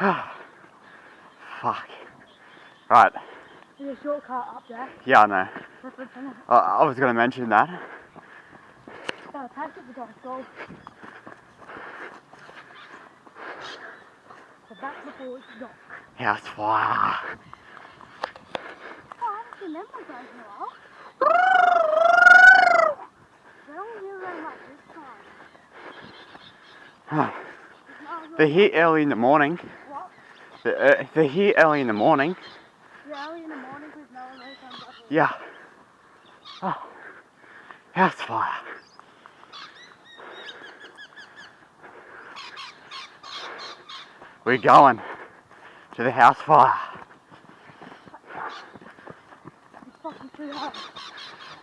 Fuck. Right. There's a shortcut up there. Yeah, I know. I, I was going to mention that. To Dr. Gold. So back before it's dark. House fire. Oh, I haven't seen them in a while. They don't hear very much this time. It's not They're here early in the morning. They're, they're here early in the morning. Yeah, early in the morning because no one really comes up. Yeah. Oh. House fire. We're going to the house fire. It's fucking too hot.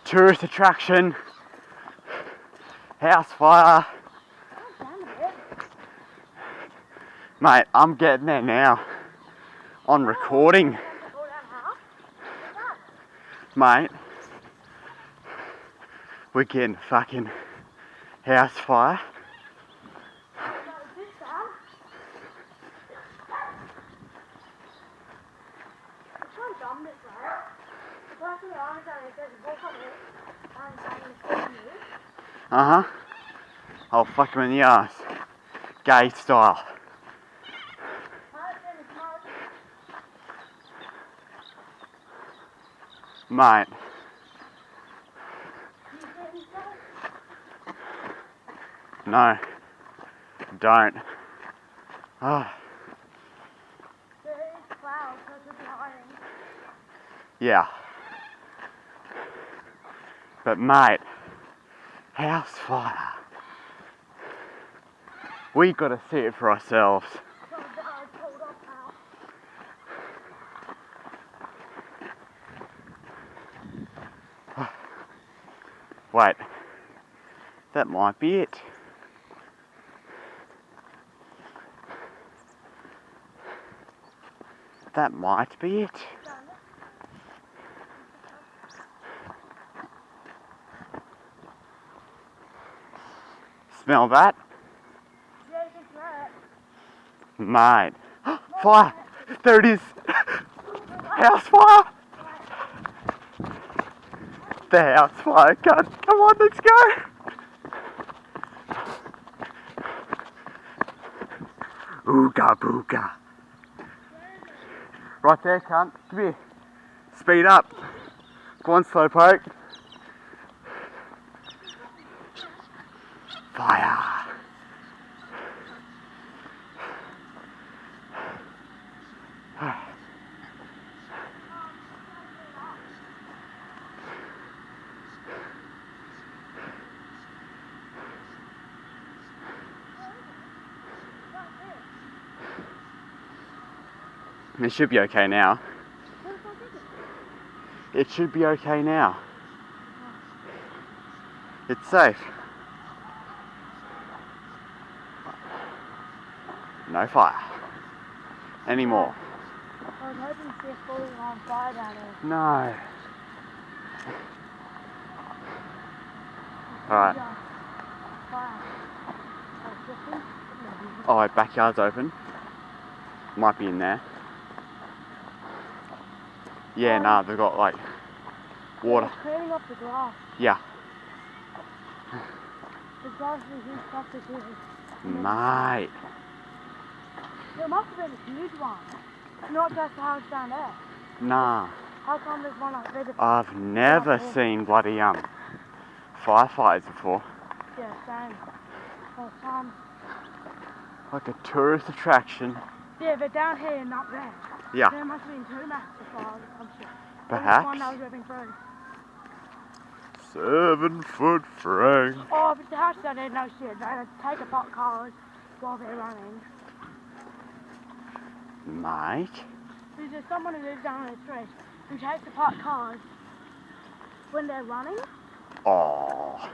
Tourist attraction. House fire. Calm down a bit. Mate, I'm getting there now. On recording, mate. We're getting fucking house fire. Got a bit down. I'm trying to dumb this, right? The person that I'm saying is there's a book on it. I'm saying it's for you. Uh huh. I'll fuck him in the ass. Gay style. How it's in the smoke. No. Don't. Lying. yeah. But mate, house fire. We gotta see it for ourselves. So bad, cold up now. Wait, that might be it. That might be it. Smell that? Mate. Fire! There it is! House fire! The house fire cut. Come on, let's go! Ooga booga. Right there, cunt. Come here. Speed up. Go on, slowpoke. It should be okay now. It? Should be okay now. It's safe. No fire. Anymore. I was hoping to see a falling on fire down there. No. Alright. Wait, backyard's open. Might be in there. Yeah, Um, nah, they've got like water. Cleaning up the glass. Yeah. The glass is in plastic here. Mate. There must have been a huge one. Not just the house down there. Nah. How come there's one up there? I've never seen bloody um firefighters before. Yeah, same. First time. Like a tourist attraction. Yeah, they're down here and up there. Yeah. There must have been two or some shit. There was Perhaps. one that was ripping through. Seven foot frame. Oh, but the house down there, no shit. They had to take apart cars while they're running. Mate. There's just someone who lives down on the street who takes apart cars when they're running. Oh.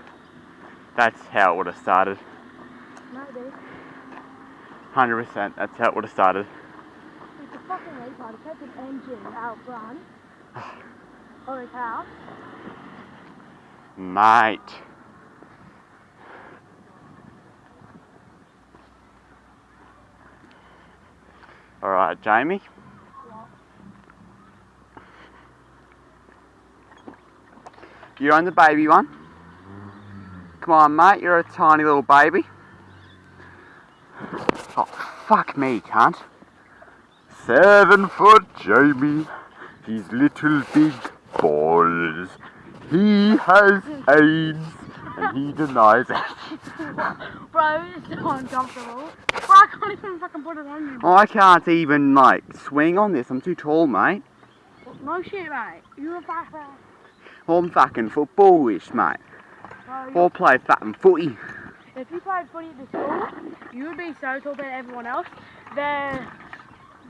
That's how it would have started. Maybe. 100%. That's how it would have started. Fucking retard. He kept an engine out front of his house. Mate. Alright, Jamie. You're on the baby one? Come on, mate, you're a tiny little baby. Oh, fuck me, cunt. Seven foot Jamie, his little big balls. He has AIDS and he denies it. Bro, it's so uncomfortable. Bro, I can't even fucking put it on you. Oh, I can't even, like, swing on this. I'm too tall, mate. No shit, mate. You're a fat fat. I'm fucking footballish, mate. Bro, I'll play fat and footy. if you played footy at the school, you would be so tall than everyone else. They're,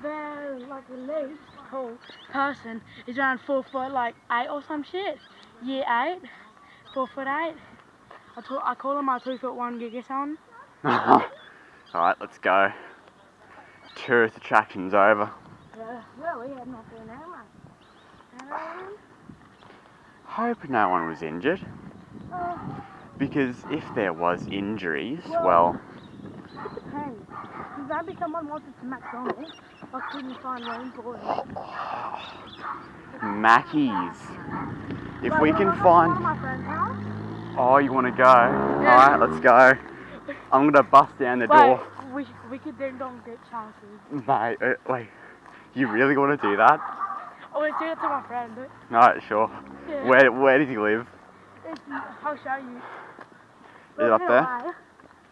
like the least tall person is around four foot like eight or some shit. Year eight, four foot eight. I, call I call them my two foot one gigaton. Alright, let's go. Tourist attractions over. Yeah, well, we had nothing there, mate. Um, Hope no one was injured. uh, Because if there was injuries, well, it maybe someone wanted to McDonald's, I couldn't find room for it. Mackey's. If we can wanna go to one find. of my friend's house? Oh, you want to go? Alright, let's go. I'm gonna bust down the Wait, door. we, we could ding dong ditch houses. Mate, uh, wait. You really want to do that? Oh, let's do it to my friend. Alright, sure. Yeah. Where, where does he live? It's, I'll show you. Is it up there? right.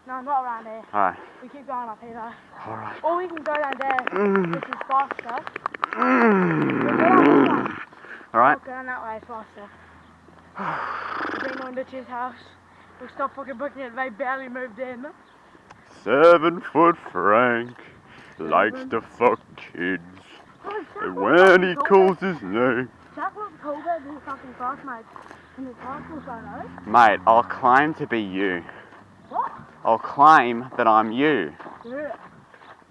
No, not around there. Alright, We keep going up here though. alright. Or we can go down there, Mm. which is faster. Mm. go down this way. Alright. We'll go down that way faster. We're going on Ditch's house. We'll stop fucking booking it. They barely moved in. Seven foot Frank likes to fuck kids. Oh, And when he calls his name, Jack looks colder than fucking classmates in his high school mate, I'll climb to be you. I'll claim that I'm you. Yeah.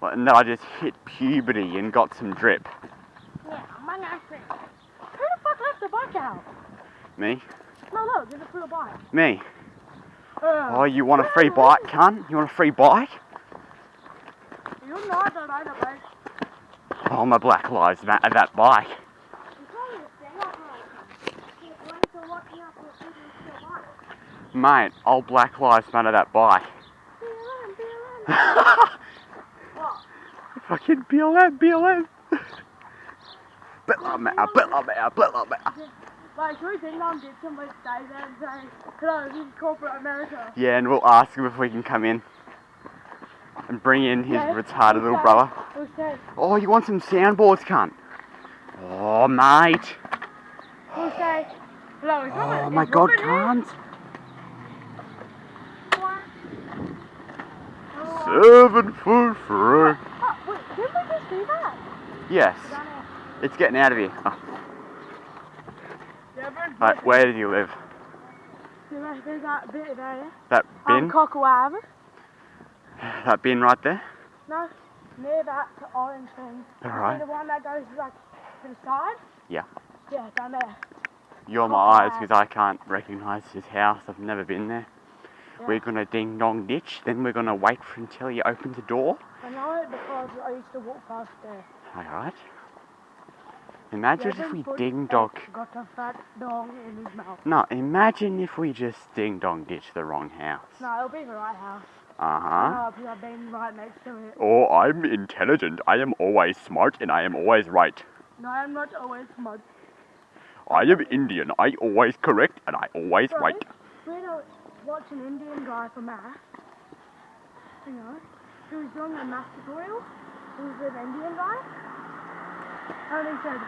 And that I just hit puberty and got some drip. Yeah, my accent. Who the fuck left the bike out? Me? No, look, there's a free bike. Me. Uh, Oh, you want a free bike, cunt? You want a free bike? You're not the of bike. Oh, my Black Lives Matter that bike. You can't even stand up right. You're going to walk me up with you to the bike. Mate, I'll Black Lives Matter that bike. Be alone, be alone. What? Fucking BLM, BLM. BLM, BLM, BLM. Like, should we think I'm did somebody stay there and say, hello, this is corporate America. Yeah, and we'll ask him if we can come in. And bring in his Yeah, retarded little brother. Oh, you want some soundboards, cunt? Oh, mate. we'll say, hello, is Oh my god, cunt. What? Oh, Seven foot Frank. oh, wait, did we just do that? Yes, it's getting out of here. Oh, Yeah, right, where did you live? there's, there's that bit there. That bin? Cockle Ave. That bin right there? No, near that orange thing. Alright. the one that goes like to the side? Yeah. Yeah, down there. You're my eyes because I can't recognise his house. I've never been there. Yeah. We're gonna ding dong ditch, then we're gonna wait for until you open the door. I know it because I used to walk past there. Alright. Imagine if we ding dong. Got a fat dong in his mouth. No, imagine if we just ding dong ditch the wrong house. No, it'll be the right house. Uh huh. No, I've been right next to it. Oh, I'm intelligent. I am always smart and I am always right. No, I'm not always smart. I am Indian. I always correct and I always Bro, right. We had to watch an Indian guy for math. You know, he was doing a math tutorial. He was an Indian guy. And he said,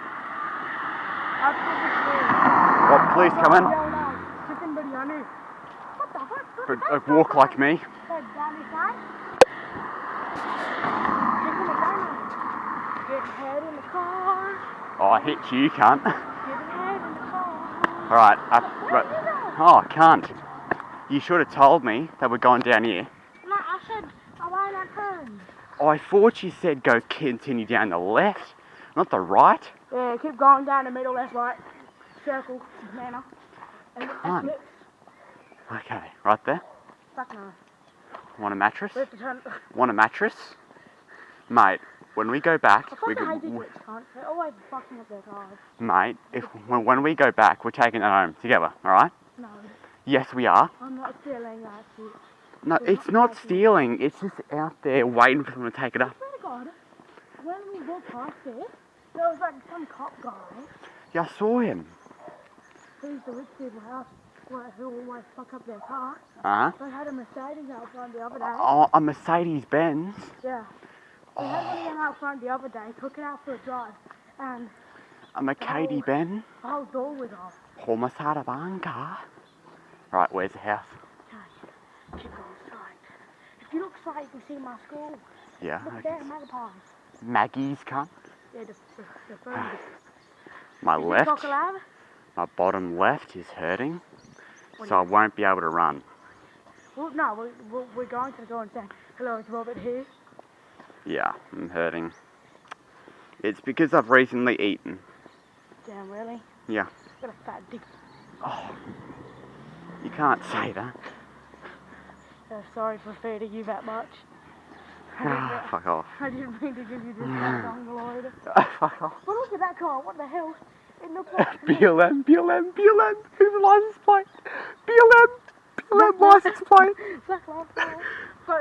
after the school, What, please come in? out, chicken biryani. What the fuck? But, uh, walk like me. Said Danny Side. Chicken biryani. Get head in the car. Oh, I hit you, cunt. Get head in the car. Alright. Where Right. Oh, can't. You should have told me that we're going down here. No, I said, I want turn. Oh, I thought you said go continue down the left, not the right. Yeah, keep going down the middle, left, right. Circle, manner. And. Okay, right there. Fuck no. Want a mattress? Want a mattress? Mate, when we go back, we fucking hate could, these rich cunts. They're always fucking up their cars. mate. If when, when we go back, we're taking it home together. All right? No, Yes, we are. I'm not stealing that. No, We're it's not not stealing. It's just out there waiting for someone to take it I up. swear to God, when we walked past it, there was like some cop guy Yeah, I saw him. who's the rich people's house who always fuck up their car. Uh huh. They had a Mercedes out front the other day. Oh, a Mercedes Benz. Yeah. They had one of them out front the other day, took it out for a drive, and A Mercedes Oh. Benz. the whole door was off. Homicide banca. Right, where's the house? Okay, keep going straight. If you look straight, you can see my school. Yeah. Look there, magpies. Maggie's cunt. Yeah, the, the, the. My Is left, my bottom left is hurting, What so I won't be able to run. Well, no, we're, we're, we're going to go and say, hello, it's Robert here. Yeah, I'm hurting. It's because I've recently eaten. Damn, really? Yeah. Got a fat dick. Oh, you can't say that. Uh, sorry for feeding you that much. Ah, mean- fuck off. I didn't mean to give you this long, Lord. fuck off. But look at that car, what the hell? It looks like... BLM, BLM, BLM. Who's the license plate? BLM, BLM license plate. Black lives matter.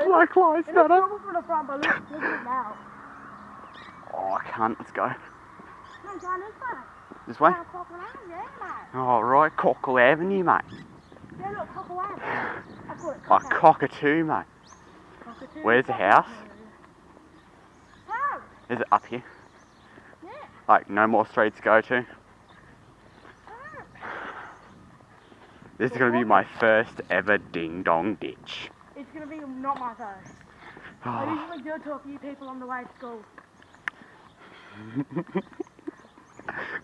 Black Lives it looks Matter. normal from the front, but look, look at it now. Oh, I can't. Let's go. No, John, it's fine. This way. Down Cockle Avenue, yeah, mate. All right, Cockle Avenue, mate. Yeah, look, I it Oh, cockatoo, mate. Cockatoo. Where's the house? Is it up here? Yeah. Like, no more streets to go to? This is gonna be my first ever ding dong ditch. It's gonna be not my first. Ah. I Oh, usually do it to a few people on the way to school.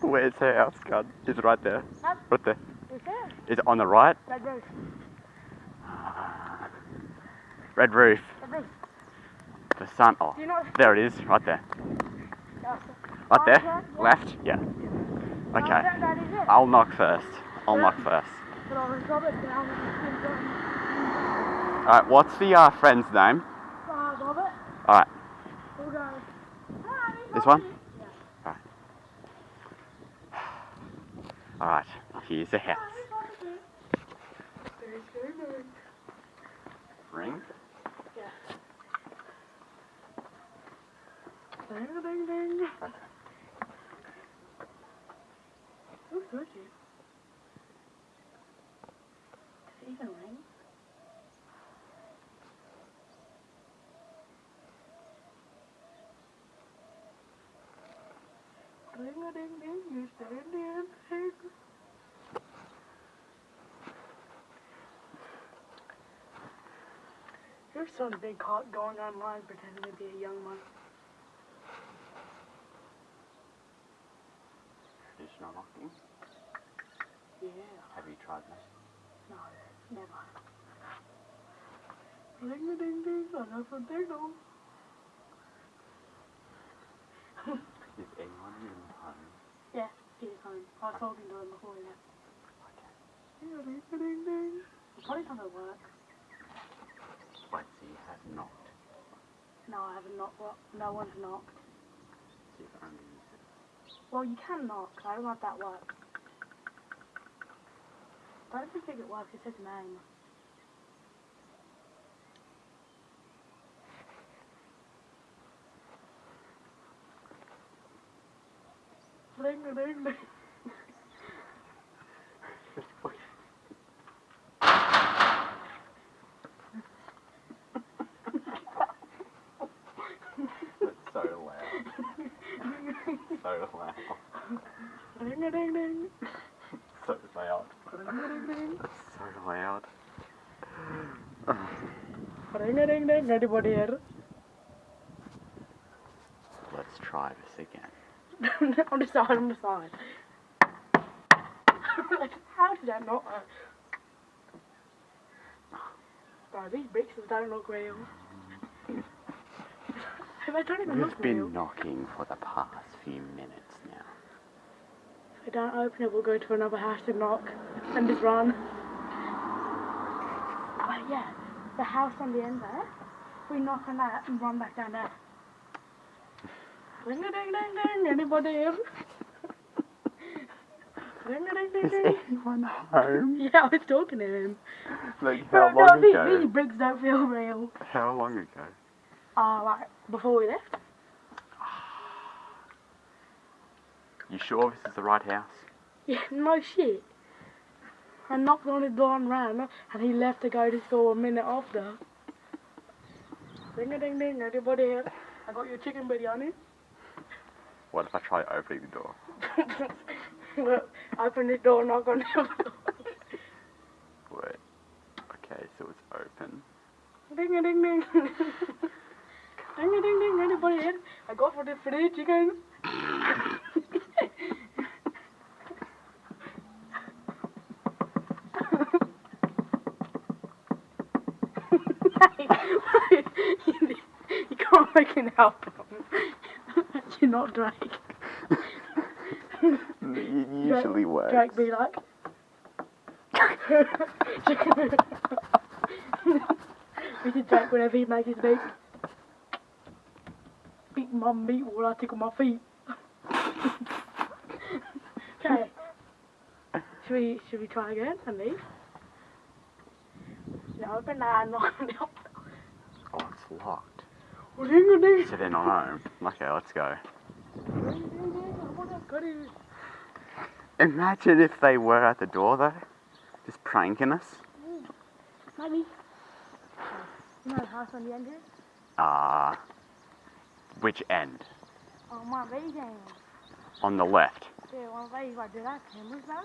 Where's the house, God? Is it right there? Huh? Right there. Is there? Is it on the right? Red roof. Red roof. Red roof. The sun. Oh, you know? there it is. Right there. Right there. yeah. Left. Yeah. Okay. that, that is it. I'll knock first. I'll Yeah. knock first. But I was Robert down with the skin Alright, what's the uh, friend's name? Uh, Robert. Alright. We'll go. Hi, This one? Yeah. Alright, here's the house. Hi, Robert. Very, very, very. Ring? Yeah. Ding, ding, ding. Who's touching? Does it even ring? Ding a ding ding, you stand in ding. Here's some big caught going online pretending to be a young one. Traditional knocking. Yeah. Have you tried this? No, never. Ding a ding ding, another ding dong. Is anyone in the home? Yeah, he's home. I to him before he left. Okay. Ding a ding a ding ding. He's probably not to work. Wait, so you have knocked. No, I haven't knocked. Well, no one's knocked. Only used it. Well, you can knock. I don't know if that works. I don't think it works. It says name. Ding a ding ding. That's so loud. so loud. Ding ding ding. So loud. Ding a ding ding. That's so loud. Ding a ding ding. Anybody here? Let's try this again. on the side, on the side. like, how did that not uh, work? Bro, these bricks don't look real. they don't even We've look real. been knocking for the past few minutes we don't open it, we'll go to another house and knock and just run. But yeah, the house on the end there, we knock on that and run back down there. Ring a ding ding ding. Anybody in? Ring a ding ding ding. Is anyone home? Yeah, I was talking to him. Like how no, long these, ago? these bricks don't feel real. How long ago? Uh, like, before we left. You sure this is the right house? Yeah, no shit. I knocked on his door and ran, and he left to go to school a minute after. ding a ding ding, anybody here? I got your chicken biryani. What if I try opening the door? Look, open this door, knock on the door. Wait. Okay, so it's open. Ding a ding ding. ding a ding ding, anybody here? I got for the free chicken. you can help album. You're not Drake. It usually works. Drake be like. we did Drake whenever he makes his beat. My meat while I tickle my feet. okay. Should we should we try again and leave? No, open that and the door. Oh, it's locked. Ding a ding. So they're not home. Okay, let's go. I. Imagine if they were at the door though. Just pranking us. Maybe. You know the house on the end here? Ah. which end? Oh, my end. On the left. Yeah, one of these, like, did I cameras back?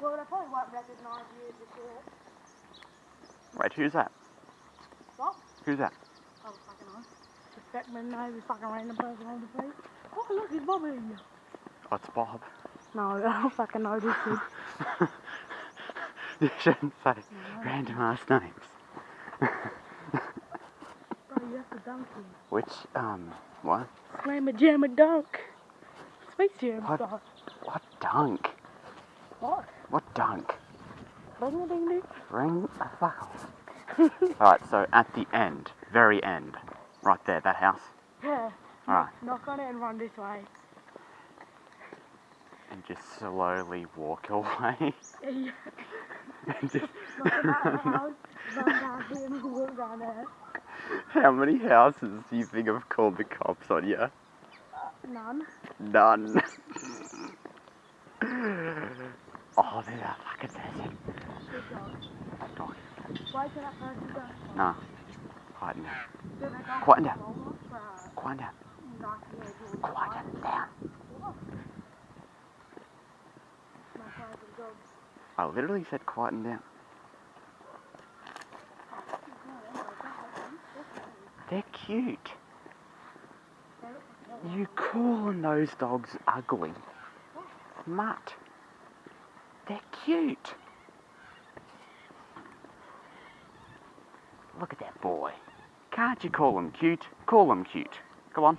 Well, they probably won't recognise you before. Wait, who's that? What? Who's that? Oh, fucking on. Suspect me now, fucking random person on the street. Oh, look, it's Bobby. Oh, it's Bob. No, I don't fucking know this kid. you shouldn't say random ass names. Bro, you have to dunk him. Which, um, what? Slam a jam a dunk. To him, What? What dunk? What? What dunk? Ding a ding ding. Ring a fuck. Alright, so at the end, very end, right there, that house. Yeah. Alright, Knock on it and run this way. and just slowly walk away. Yeah. and just Knock on that house, run down here and walk down there. How many houses do you think have called the cops on you? None. None. oh, there's a fucking person. No. Quiet down. Did Quiet down. for Quiet down. knock on the door? Quiet down. I literally said quieten down. They're cute. You calling those dogs ugly? Mutt. They're cute. Look at that boy. Can't you call them cute? Call them cute. Go on.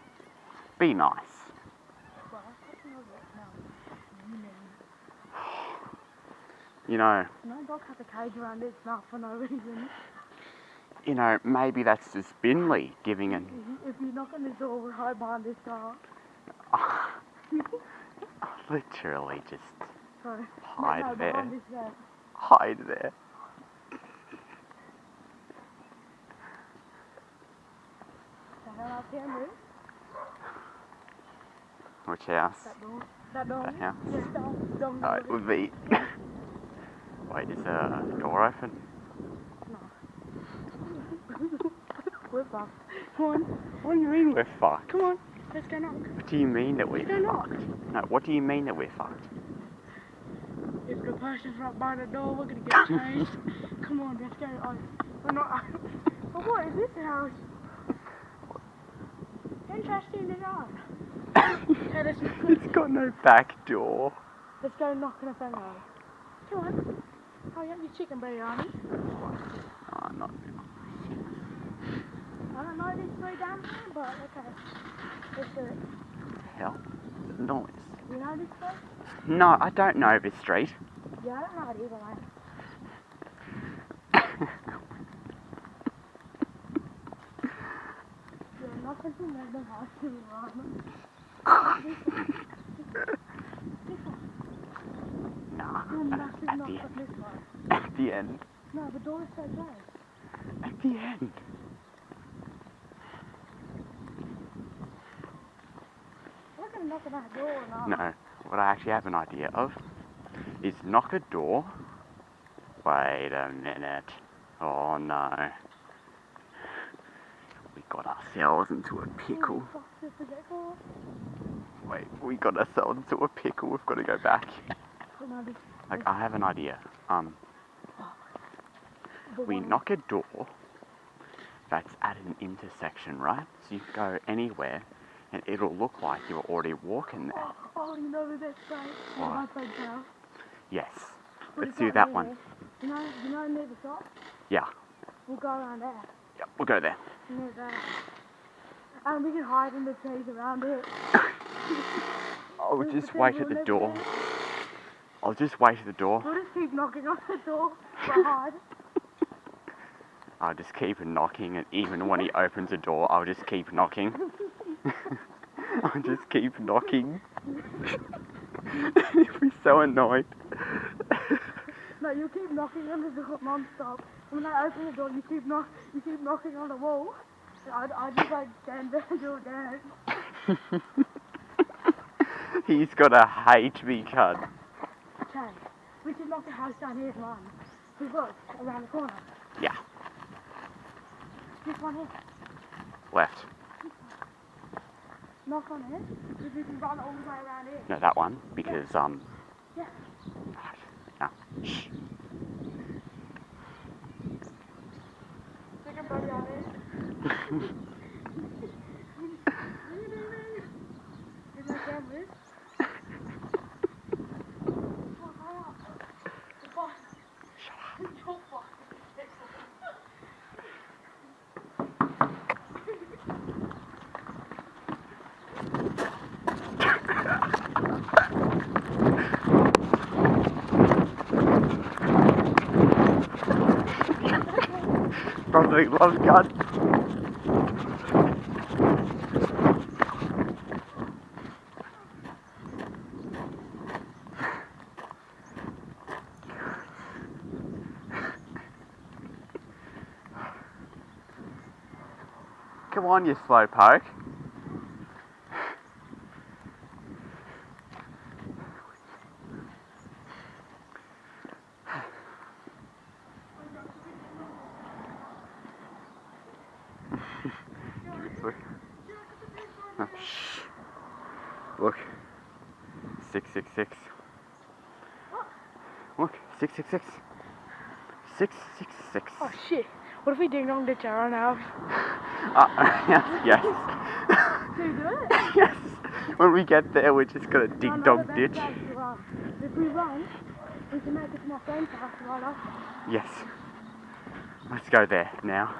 Be nice. Well, I don't know what now. You know, No dog has a cage around its mouth for no reason. you know, maybe that's just Binley giving an If you, knock on this door, we'll hide behind this car. literally just So, hide no, this there. Hide there. The hell out there, move. Which house? That door. That door. That house? Yes, don't, don't Oh, it it. would be. Wait, is uh, the door open? No. We're fucked. Come on, What do you mean we're fucked? come on. Let's go knock. What do you mean that we're They're not. fucked? No, what do you mean that we're fucked? If the person's right by the door, we're gonna get changed. Come on, let's go. Oh, we're not. but what is this house? Interesting enough. It's got no back door. let's go knock on a finger. Come on. Oh, you have your chicken biryani. Oh, not. I don't know this way down there, but okay. Let's do it. Hell, noise. You know this way? No, I don't know this street. Yeah, I don't know it either, mate. made them hard to run. Nah, No, at, massive at the end. At the end. No, the door is so close. At the end. I'm not gonna knock on that door or not. No, what I actually have an idea of is knock a door. Wait a minute. Oh no. We got ourselves into a pickle. Oh, Fuck, this is it for? Wait, we got ourselves into a pickle. We've got to go back. But no, this- Like, I have an idea. Um, we knock a door that's at an intersection, right? So you can go anywhere and it'll look like you were already walking there. Oh, oh, you know the best place? What? My friend's house. Yes. Let's do that one. You know, you know near the shop? Yeah. We'll go around there. Yep, we'll go there. Near there. And we can hide in the trees around it. I'll We'll just wait at the door. there. I'll just wait at the door. We'll just keep knocking on the door. Hide. I'll just keep knocking, and even when he opens the door, I'll just keep knocking. I'll just keep knocking. He'll be so annoyed. No, you keep knocking on the door non-stop. When I open the door, you keep knock, you keep knocking on the wall. I, I just like stand there and do a dance. He's gonna hate me, cunt. Okay, we should knock the house down here run. We look around the corner. Yeah, This one here. left. Knock on it. If we can run all the way around here. No, that one, because, um. Yeah. Right, Now, shh. Buddy on it. Probably loves guns. Come on, you slowpoke. Look. Oh. Look. 666. Look, 666. 666. Oh shit. What if we ding dong ditch our own house? Uh, yes, Can we do it? yes. yes. When we get there, we're just gonna ding No, no, dong ditch. place to run. If we run, we can make it to my friend's house right after. Yes. Let's go there now.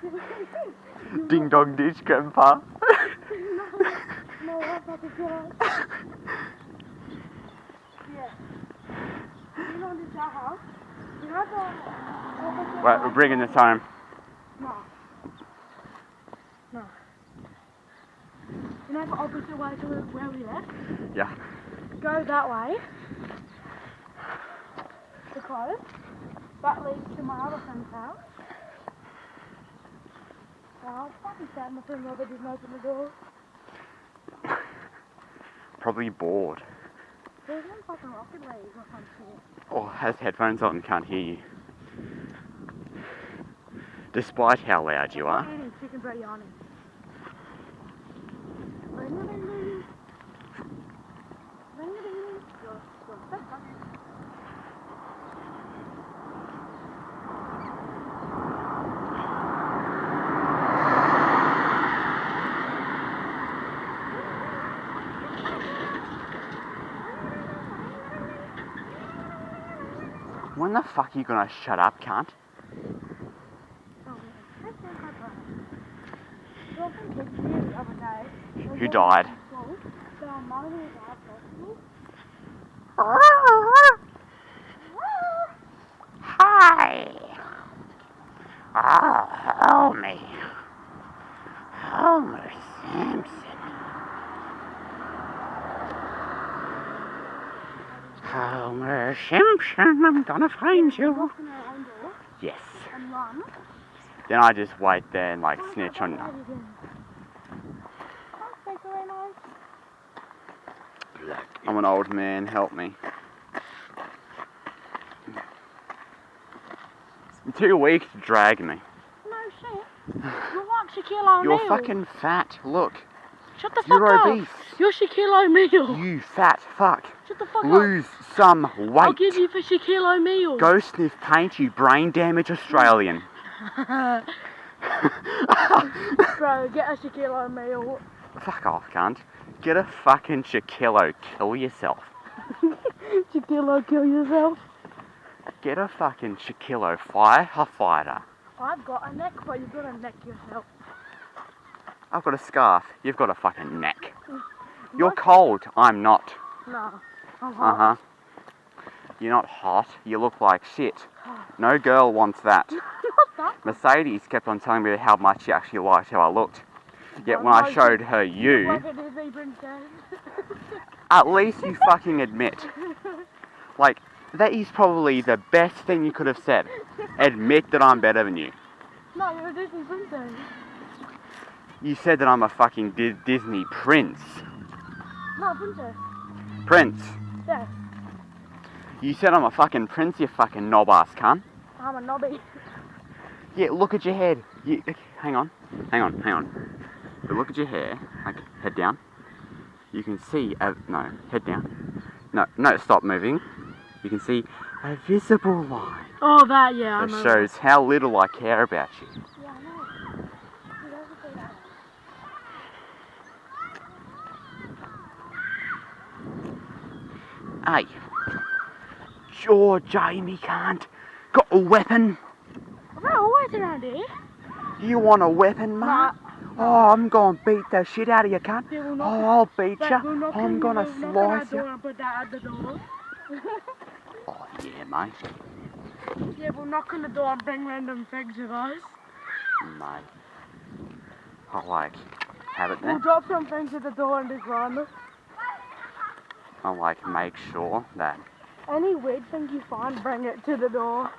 Ding dong ditch, Grandpa. No, that's not the. Yeah. You know this our house? You know the opposite Right, we're bringing this time. No. No. You know the opposite way to where we left? Yeah. Go that way. Because that leads to my other friend's house. It's fucking sad my friend Robert didn't open the door. Probably bored. Or some shit. Or has headphones on and can't hear you. Despite how loud you are. Eating chicken biryani. Ring-a-ding-ding. Ring-a-ding-ding. Your- your second. When the fuck are you gonna shut up, cunt? Who man. That's not my brother. Your friend kicked me the other day. When Who we died? went to school, So our mum and dad festival. Hi. Oh, help me. Homer Simpson. Homer Simpson, I'm gonna find you. Knock on our own door Yes. Then I just wait there and like snitch on. Can't take away knives. I'm an old man. Help me. I'm too weak to drag me. No shit. You're like Shaquille O'Neal. You're fucking fat. Look, Shut the fuck you're up. obese. You're Shaquille O'Neal. You fat fuck. Shut the fuck Lose some weight. I'll give you for Shaquille O'Neal. Go sniff paint, you brain damaged Australian. Bro, get a Shaquille O'Neal. Fuck off, cunt. Get a fucking Shaquille, kill yourself. Shaquille, kill yourself. Get a fucking Shaquille Fire a fighter. I've got a neck, but you've got to neck yourself. I've got a scarf, you've got a fucking neck. You're cold, I'm not. No. Uh huh. You're not hot, you look like shit. No girl wants that. Mercedes kept on telling me how much she actually liked how I looked. Yet when I showed her you, Like a Disney princess. at least you fucking admit. Like, that is probably the best thing you could have said. Admit that I'm better than you. no, you're a Disney princess. You said that I'm a fucking Di- Disney prince. No, princess. Prince. Yes. You said I'm a fucking prince, you fucking knob ass cunt. I'm a knobby. Yeah, look at your head. You, hang on, hang on, hang on. But look at your hair. Like, head down. You can see, a, no, head down. No, no, stop moving. You can see a visible line Oh, that, yeah, that shows how little I care about you. Yeah, I know. He doesn't say that. Hey, sure, Jamie can't. Got a weapon? They're always around here. You want a weapon, mate? Oh, I'm gonna beat the shit out of you, cunt. Oh, I'll beat you. I'm gonna we'll knock on our slice you. and put that at the door. Oh, yeah, mate. Yeah, we'll knock on the door and bring random things with us. Mate. I'll, like, have it then. We'll drop some things at the door and just run. I'll, like, make sure that Any weird thing you find, bring it to the door.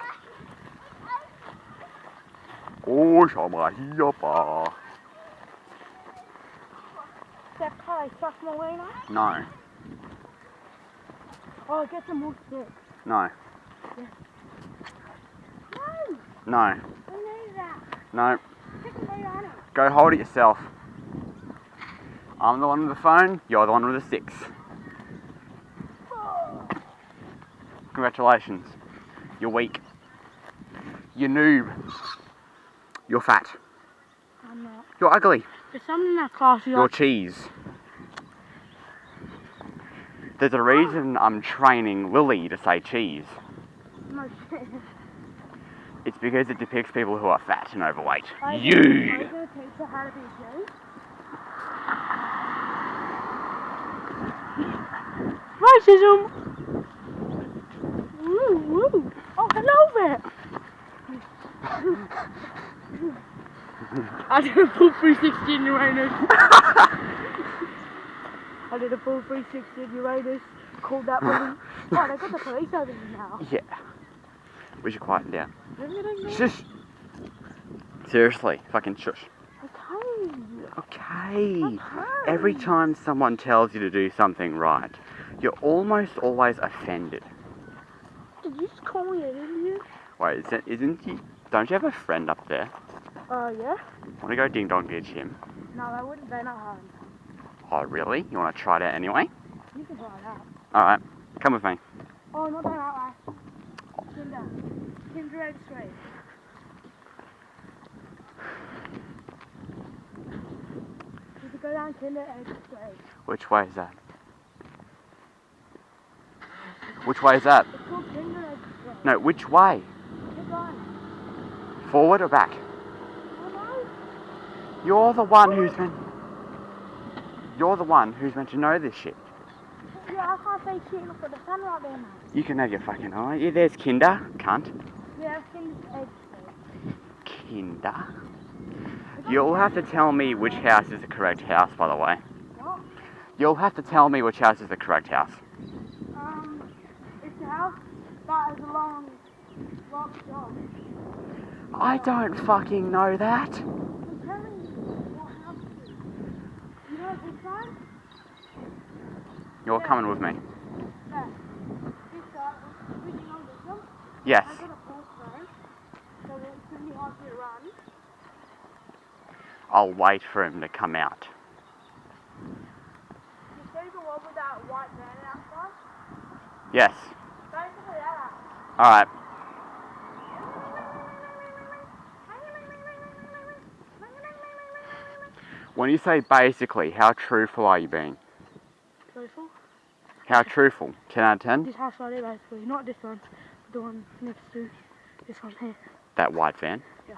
Oh, sama hiapa. That pie suck Molina. No, Oh, get some more sticks. no, No, no, we need that. no. Stick it right on it. Go hold it yourself. I'm the one with the phone, you're the one with the sticks. Oh, Congratulations. You're weak. You're noob. You're fat. I'm not. You're ugly. There's something in that class you You're like. cheese. There's a reason I'm training Lily to say cheese. No shit. It's because it depicts people who are fat and overweight. Are You! you gonna teach her how to be gay? Racism! Woo. Oh, hello there! I did a full 360 in Uranus. I did a full 360 in Uranus. Called that police. Oh, they got the police over here now. Yeah. We should quieten down. Shush! Seriously, fucking shush. Okay. Okay. Every time someone tells you to do something right, you're almost always offended. Did you just call me an idiot? Wait, is it, isn't he? Don't you have a friend up there? Uh, yeah? Want to go ding dong ditch him? No, I wouldn't. They're not home. Oh, really? You want to try it out anyway? You can try it out. Alright, come with me. Oh, not that way. Kinder. Kinder Egg Street. You could go down Kinder Egg Street. Which way is that? Which way is that? It's called Kinder Egg Street. No, which way? Forward or back? You're the one who's meant. You're the one who's meant to know this shit. Yeah, I can't see shit. Look at the sun right there, mate. You can have your fucking eye. Yeah, there's Kinder. Cunt. Yeah, Egg Kinder. You'll have to tell me which house is the correct house, by the way. What? You'll have to tell me which house is the correct house. House that is a long, long shot. I don't fucking know that. I'm telling you what house it is. You know this side? You're coming with me. There. This side, we're switching on this one. Yes. I got a horse phone, so it's going to be hard to run. I'll wait for him to come out. You see the one with that white van outside? Yes. Basically that. Alright. When you say basically, how truthful are you being? Truthful? How truthful? 10 out of 10? This house right here, basically. Not this one, the one next to this one here. That white van. Yeah.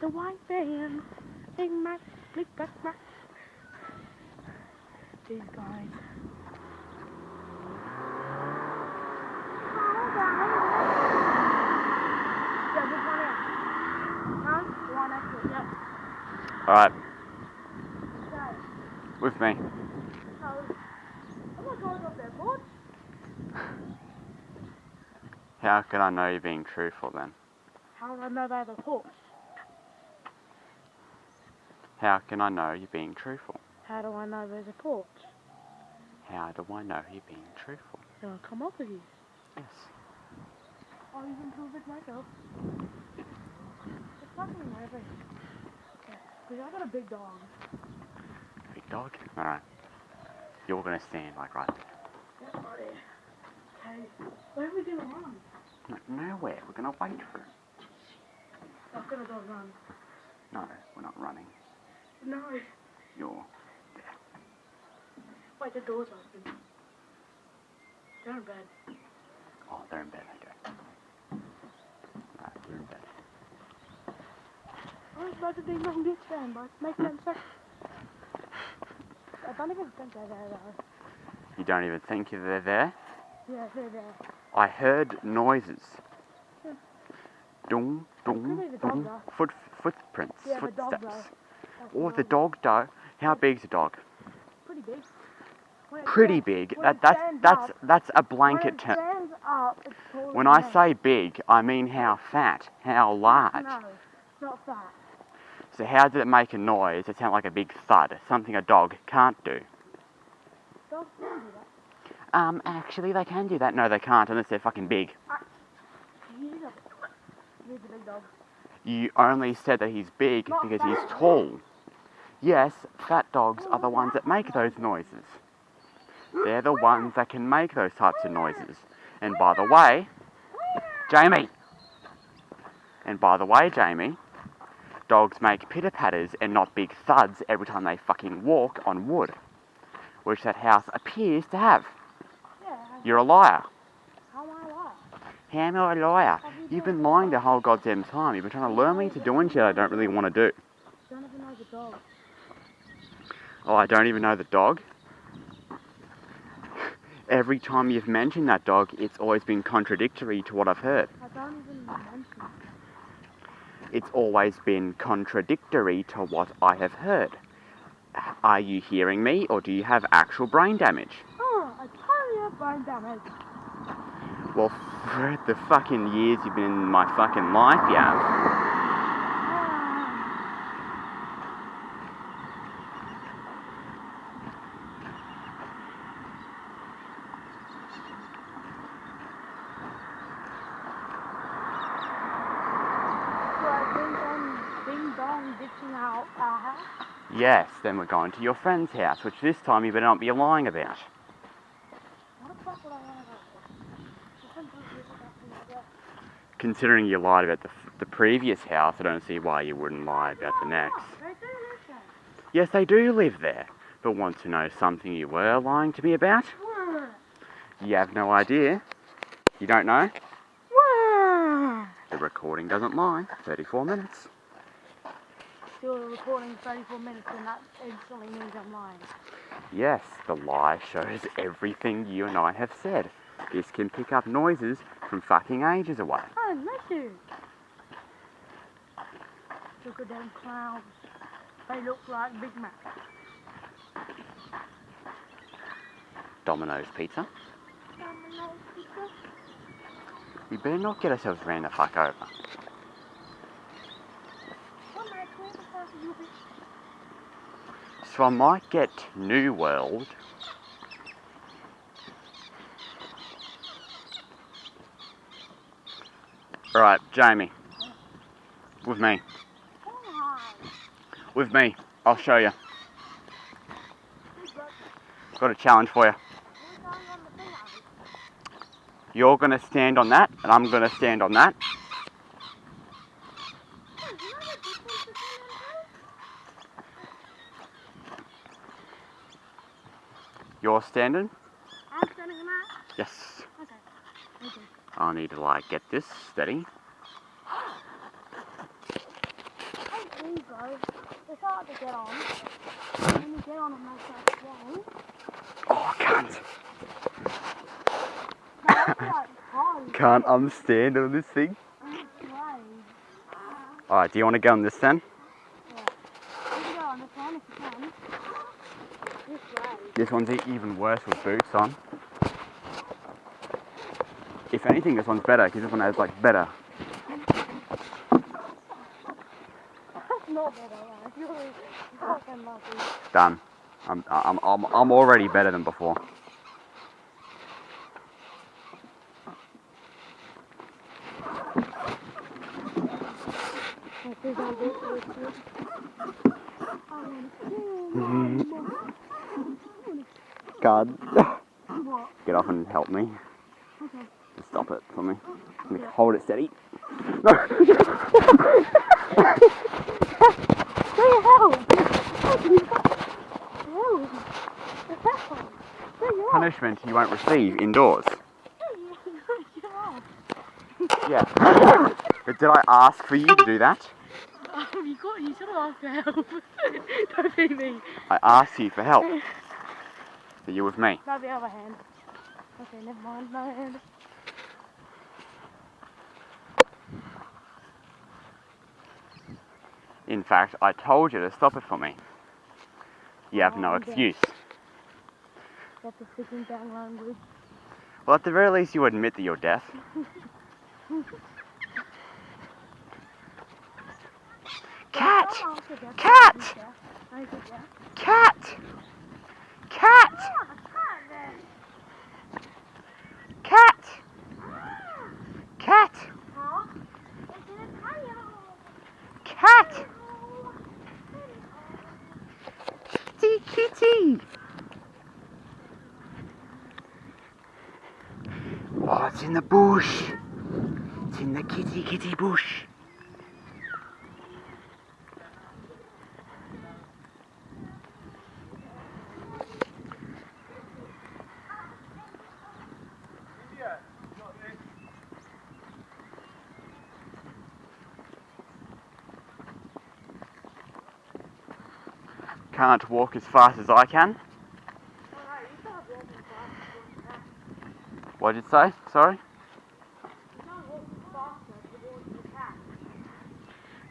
The white van. Big Mac, Big Mac, Mac. These guys. Yeah, this one here. Huh? The one next to it, yeah. Alright, with me. so, I'm not going up there. How can I know you're being truthful then? How do I know they're the horse? How can I know you're being truthful? How do I know there's a porch? How do I know you're being truthful? Then I'll come up with you. Yes. I'll even prove it myself. It's fucking nervous. Because I got a big dog. Big dog? Alright. You're gonna stand like right there. Yeah, buddy. Okay, where are we gonna run? No, nowhere. We're gonna wait for him. I'm gonna go run. No, we're not running. No. You're. there. Wait, the door's open. They're in bed. Oh, they're in bed. Okay. Alright, we're in bed. I was about to ding dong ditch them, but make them sex. I don't even think they're there though. You don't even think they're there? Yeah, they're there. I heard noises. Yeah. Dung, dung, Could be the dog dung. though. Foot, footprints, Yeah, the dog footsteps. Or the dog. though. How big's a dog? Pretty big. Pretty big. That that's that's up- that's a blanket term. stands up, it's When I say big, I mean how fat, how large. No, not fat. So how did it make a noise? It sounded like a big thud, something a dog can't do. Dogs can do that. Um, actually, they can do that. No, they can't unless they're fucking big. He's he's a big dog. You only said that he's big Not because he's tall. Yes, fat dogs are the ones that make those noises. They're the ones that can make those types of noises. And by the way, Jamie! And by the way, Jamie, dogs make pitter patters and not big thuds every time they fucking walk on wood. Which that house appears to have. Yeah, You're a liar. how am I a liar? How am I a liar? You've been lying the whole goddamn time. You've been trying to lure me to doing shit I don't really want to do. Don't even know the dog. Oh, I don't even know the dog. Every time you've mentioned that dog, it's always been contradictory to what I've heard. I don't even it. It's always been contradictory to what I have heard. Are you hearing me, or do you have actual brain damage? Oh, I totally have brain damage. Well, for the fucking years you've been in my fucking life, you have. Ah. So I think I'm ding dong ditching out our house. Yes, then we're going to your friend's house, which this time you better not be lying about. What the fuck would I want to go Considering you lied about the, the previous house, I don't see why you wouldn't lie about the next. They do live there. Yes, they do live there, but want to know something you were lying to me about? You have no idea. You don't know? The recording doesn't lie. 34 minutes. Still recording 34 minutes and that instantly means I'm lying. Yes, the lie shows everything you and I have said. This can pick up noises from fucking ages away. Oh, I miss you. Look at them clouds. They look like Big Mac. Domino's pizza. Domino's pizza. We better not get ourselves ran the fuck over. What night where the fuck are you be? So I might get New World. Alright, Jamie. With me. With me. I'll show you. Got a challenge for you. who's going? You're gonna stand on that, and I'm gonna stand on that. Hey, you know the difference between them You're standing. I'm standing on that. Yes. Okay. Okay. I need to like get this steady. There you go. It's hard to get on. When you get on, it makes that swing. Oh, can't. That's like. Can't I'm on this thing. Alright, do you want to go on this then? You can go on this one if you can. This way. This one's even worse with boots on. If anything, this one's better because this one has like better. That's not better, man. You're fucking lucky. Done. I'm, I'm, I'm, I'm already better than before. I think I'll get this one. I What? Get off and help me. Okay. Just stop it for me. Me hold it steady. No! Help! Help! Help! Punishment you won't receive indoors. Yeah. But did I ask for you to do that? Um, you got, you should have asked for help. Don't be me. I asked you for help. So you're with me. Not the other hand. Okay, never mind. No hand. In fact, I told you to stop it for me. You have no Oh, excuse. Got the sticking down language. Well, at the very least, you admit that you're deaf. Cat! I'll get that. Cat! I'll get that. Cat! Cat! Cat. Cat! Kitty, kitty! It's in the bush. It's in the kitty, kitty bush. Can't walk as fast as I can. What did you say? Sorry?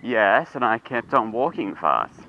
Yes, and I kept on walking fast.